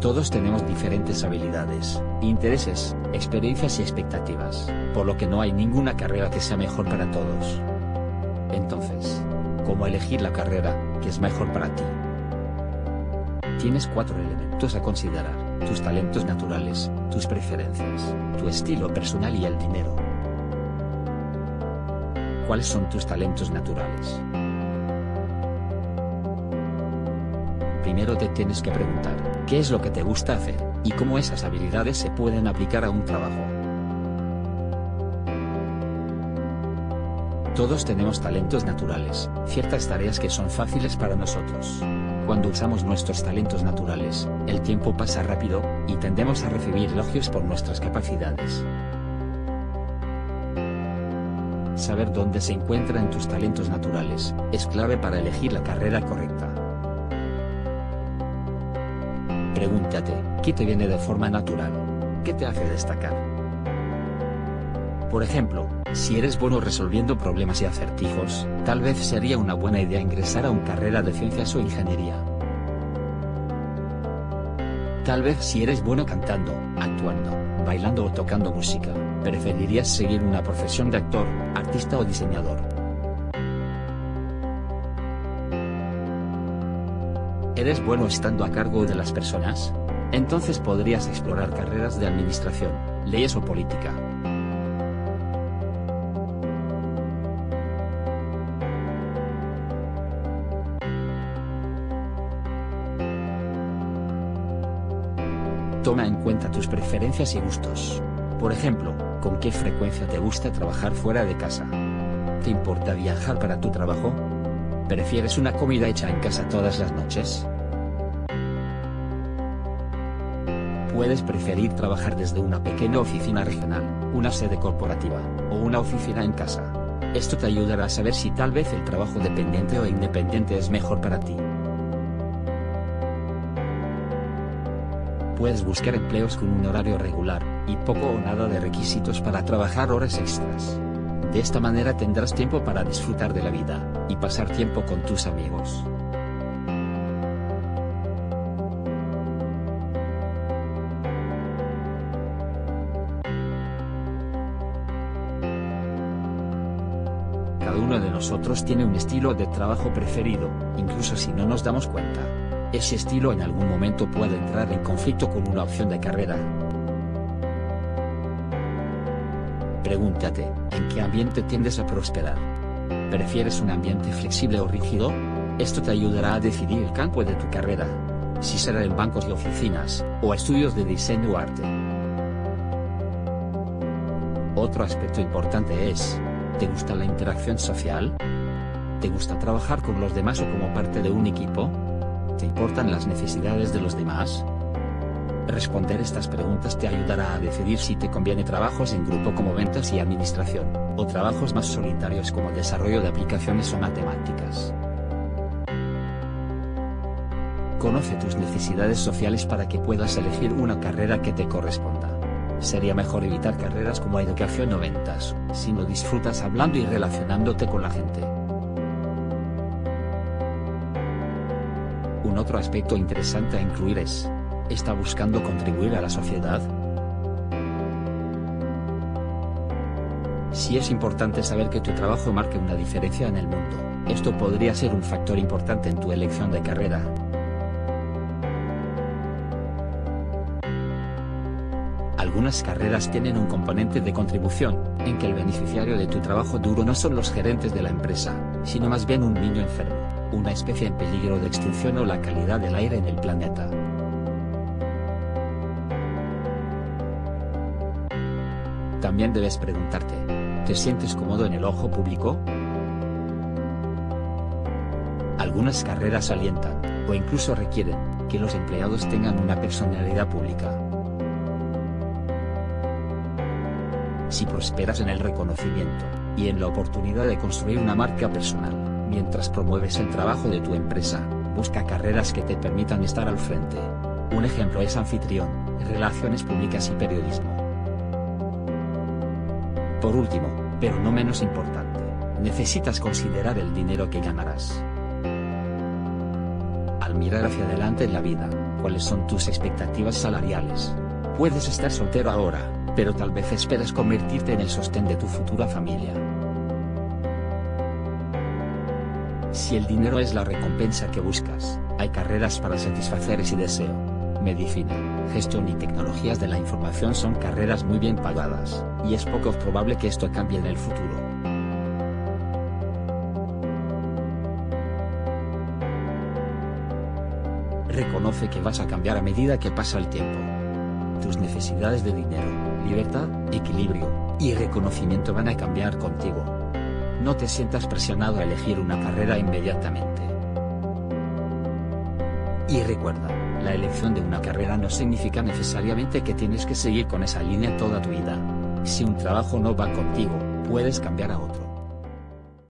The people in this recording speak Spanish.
Todos tenemos diferentes habilidades, intereses, experiencias y expectativas, por lo que no hay ninguna carrera que sea mejor para todos. Entonces, ¿cómo elegir la carrera que es mejor para ti? Tienes cuatro elementos a considerar, tus talentos naturales, tus preferencias, tu estilo personal y el dinero. ¿Cuáles son tus talentos naturales? Primero te tienes que preguntar, ¿qué es lo que te gusta hacer? Y cómo esas habilidades se pueden aplicar a un trabajo. Todos tenemos talentos naturales, ciertas tareas que son fáciles para nosotros. Cuando usamos nuestros talentos naturales, el tiempo pasa rápido, y tendemos a recibir elogios por nuestras capacidades. Saber dónde se encuentran tus talentos naturales, es clave para elegir la carrera correcta. Pregúntate, ¿qué te viene de forma natural? ¿Qué te hace destacar? Por ejemplo, si eres bueno resolviendo problemas y acertijos, tal vez sería una buena idea ingresar a una carrera de ciencias o ingeniería. Tal vez si eres bueno cantando, actuando, bailando o tocando música, preferirías seguir una profesión de actor, artista o diseñador. ¿Eres bueno estando a cargo de las personas? Entonces podrías explorar carreras de administración, leyes o política. Toma en cuenta tus preferencias y gustos. Por ejemplo, ¿con qué frecuencia te gusta trabajar fuera de casa? ¿Te importa viajar para tu trabajo? ¿Prefieres una comida hecha en casa todas las noches? Puedes preferir trabajar desde una pequeña oficina regional, una sede corporativa, o una oficina en casa. Esto te ayudará a saber si tal vez el trabajo dependiente o independiente es mejor para ti. Puedes buscar empleos con un horario regular, y poco o nada de requisitos para trabajar horas extras. De esta manera tendrás tiempo para disfrutar de la vida, y pasar tiempo con tus amigos. Cada uno de nosotros tiene un estilo de trabajo preferido, incluso si no nos damos cuenta. Ese estilo en algún momento puede entrar en conflicto con una opción de carrera. Pregúntate, ¿en qué ambiente tiendes a prosperar? ¿Prefieres un ambiente flexible o rígido? Esto te ayudará a decidir el campo de tu carrera. Si será en bancos y oficinas, o estudios de diseño o arte. Otro aspecto importante es, ¿te gusta la interacción social? ¿Te gusta trabajar con los demás o como parte de un equipo? ¿Te importan las necesidades de los demás? Responder estas preguntas te ayudará a decidir si te conviene trabajos en grupo como ventas y administración, o trabajos más solitarios como desarrollo de aplicaciones o matemáticas. Conoce tus necesidades sociales para que puedas elegir una carrera que te corresponda. Sería mejor evitar carreras como educación o ventas, si no disfrutas hablando y relacionándote con la gente. Un otro aspecto interesante a incluir es, ¿está buscando contribuir a la sociedad? Si es importante saber que tu trabajo marque una diferencia en el mundo, esto podría ser un factor importante en tu elección de carrera. Algunas carreras tienen un componente de contribución, en que el beneficiario de tu trabajo duro no son los gerentes de la empresa, sino más bien un niño enfermo, una especie en peligro de extinción o la calidad del aire en el planeta. También debes preguntarte, ¿te sientes cómodo en el ojo público? Algunas carreras alientan, o incluso requieren, que los empleados tengan una personalidad pública. Si prosperas en el reconocimiento, y en la oportunidad de construir una marca personal, mientras promueves el trabajo de tu empresa, busca carreras que te permitan estar al frente. Un ejemplo es anfitrión, relaciones públicas y periodismo. Por último, pero no menos importante, necesitas considerar el dinero que ganarás. Al mirar hacia adelante en la vida, ¿cuáles son tus expectativas salariales? Puedes estar soltero ahora, pero tal vez esperas convertirte en el sostén de tu futura familia. Si el dinero es la recompensa que buscas, hay carreras para satisfacer ese deseo. Medicina, gestión y tecnologías de la información son carreras muy bien pagadas, y es poco probable que esto cambie en el futuro. Reconoce que vas a cambiar a medida que pasa el tiempo. Tus necesidades de dinero, libertad, equilibrio, y reconocimiento van a cambiar contigo. No te sientas presionado a elegir una carrera inmediatamente. Y recuerda, la elección de una carrera no significa necesariamente que tienes que seguir con esa línea toda tu vida. Si un trabajo no va contigo, puedes cambiar a otro.